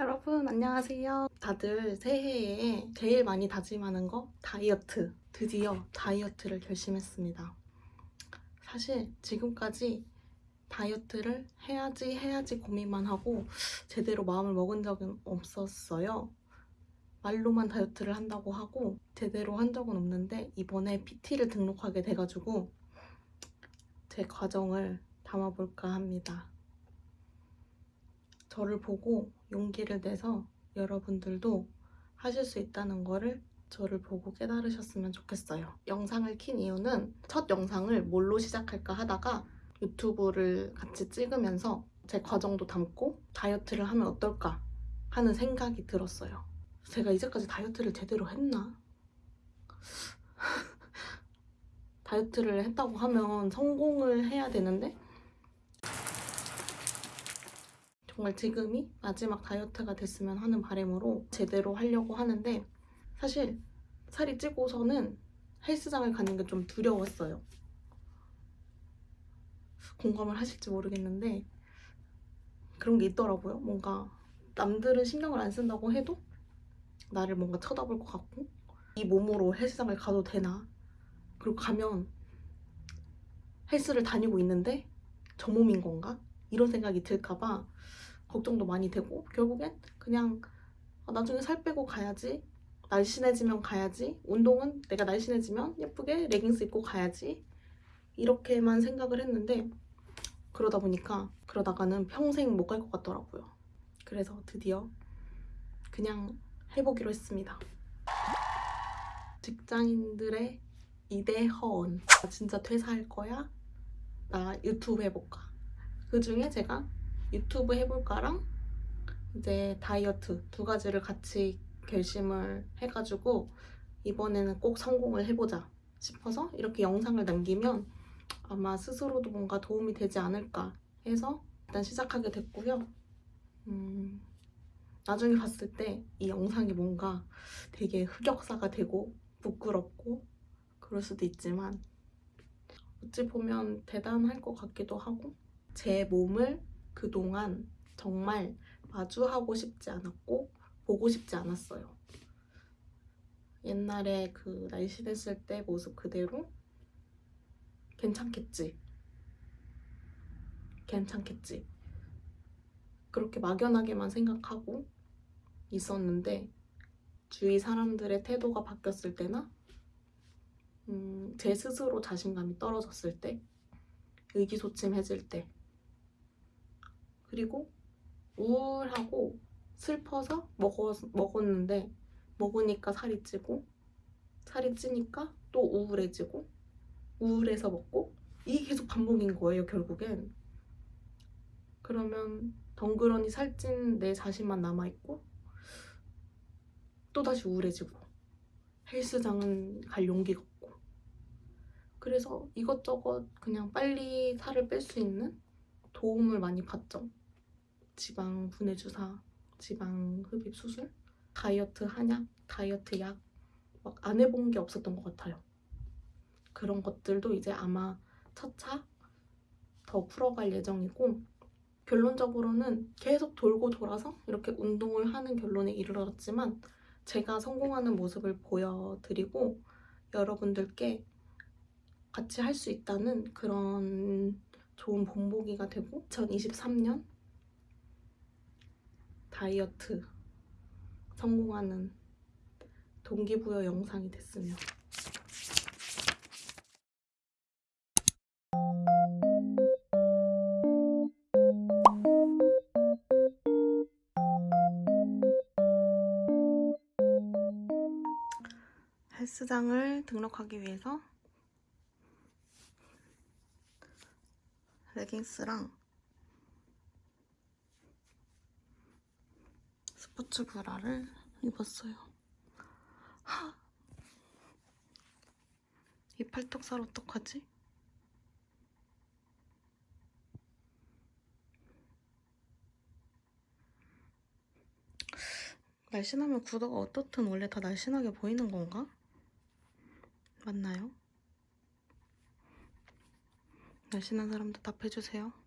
여러분 안녕하세요. 다들 새해에 제일 많이 다짐하는 거 다이어트. 드디어 다이어트를 결심했습니다. 사실 지금까지 다이어트를 해야지 해야지 고민만 하고 제대로 마음을 먹은 적은 없었어요. 말로만 다이어트를 한다고 하고 제대로 한 적은 없는데 이번에 PT를 등록하게 돼가지고 제 과정을 담아볼까 합니다. 저를 보고 용기를 내서 여러분들도 하실 수 있다는 거를 저를 보고 깨달으셨으면 좋겠어요. 영상을 킨 이유는 첫 영상을 뭘로 시작할까 하다가 유튜브를 같이 찍으면서 제 과정도 담고 다이어트를 하면 어떨까 하는 생각이 들었어요. 제가 이제까지 다이어트를 제대로 했나? 다이어트를 했다고 하면 성공을 해야 되는데 정말 지금이 마지막 다이어트가 됐으면 하는 바람으로 제대로 하려고 하는데 사실 살이 찌고서는 헬스장을 가는 게 좀 두려웠어요. 공감을 하실지 모르겠는데 그런 게 있더라고요. 뭔가 남들은 신경을 안 쓴다고 해도 나를 뭔가 쳐다볼 것 같고 이 몸으로 헬스장을 가도 되나 그리고 가면 헬스를 다니고 있는데 저 몸인 건가? 이런 생각이 들까봐 걱정도 많이 되고 결국엔 그냥 아, 나중에 살 빼고 가야지 날씬해지면 가야지 운동은 내가 날씬해지면 예쁘게 레깅스 입고 가야지 이렇게만 생각을 했는데 그러다 보니까 그러다가는 평생 못 갈 것 같더라고요 그래서 드디어 그냥 해보기로 했습니다 직장인들의 이대 허언 나 진짜 퇴사할 거야? 나 유튜브 해볼까? 그 중에 제가 유튜브 해볼까랑 이제 다이어트 두 가지를 같이 결심을 해가지고 이번에는 꼭 성공을 해보자 싶어서 이렇게 영상을 남기면 아마 스스로도 뭔가 도움이 되지 않을까 해서 일단 시작하게 됐고요. 음, 나중에 봤을 때 이 영상이 뭔가 되게 흑역사가 되고 부끄럽고 그럴 수도 있지만 어찌 보면 대단할 것 같기도 하고 제 몸을 그동안 정말 마주하고 싶지 않았고 보고 싶지 않았어요. 옛날에 그 날씬했을 때 모습 그대로 괜찮겠지. 괜찮겠지. 그렇게 막연하게만 생각하고 있었는데 주위 사람들의 태도가 바뀌었을 때나 음, 제 스스로 자신감이 떨어졌을 때 의기소침해질 때 그리고 우울하고 슬퍼서 먹었, 먹었는데 먹으니까 살이 찌고 살이 찌니까 또 우울해지고 우울해서 먹고 이게 계속 반복인 거예요 결국엔. 그러면 덩그러니 살찐 내 자신만 남아있고 또다시 우울해지고 헬스장은 갈 용기가 없고. 그래서 이것저것 그냥 빨리 살을 뺄 수 있는 도움을 많이 받죠 지방 분해 주사, 지방 흡입 수술, 다이어트 한약, 다이어트 약 막 안 해본 게 없었던 것 같아요. 그런 것들도 이제 아마 차차 더 풀어갈 예정이고 결론적으로는 계속 돌고 돌아서 이렇게 운동을 하는 결론에 이르렀지만 제가 성공하는 모습을 보여드리고 여러분들께 같이 할 수 있다는 그런 좋은 본보기가 되고 2023년 다이어트 성공하는 동기부여 영상이 됐으면 헬스장을 등록하기 위해서 레깅스랑 스포츠 브라를 입었어요. 하! 이 팔뚝 살 어떡하지? 날씬하면 구도가 어떻든 원래 다 날씬하게 보이는 건가? 맞나요? 날씬한 사람도 답해주세요.